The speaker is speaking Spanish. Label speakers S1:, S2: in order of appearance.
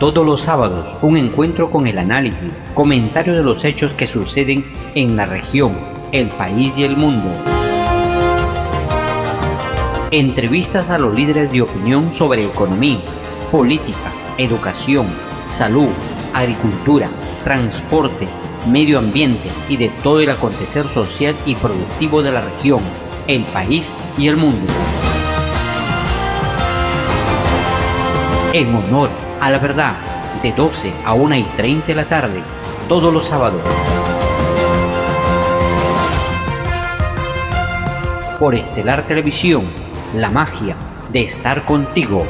S1: Todos los sábados, un encuentro con el análisis, comentario de los hechos que suceden en la región, el país y el mundo. Entrevistas a los líderes de opinión sobre economía, política, educación, salud, agricultura, transporte, medio ambiente y de todo el acontecer social y productivo de la región, el país y el mundo. En honor a la verdad, de 12 a 1 y 30 de la tarde, todos los sábados. Por Estelar Televisión, la magia de estar contigo.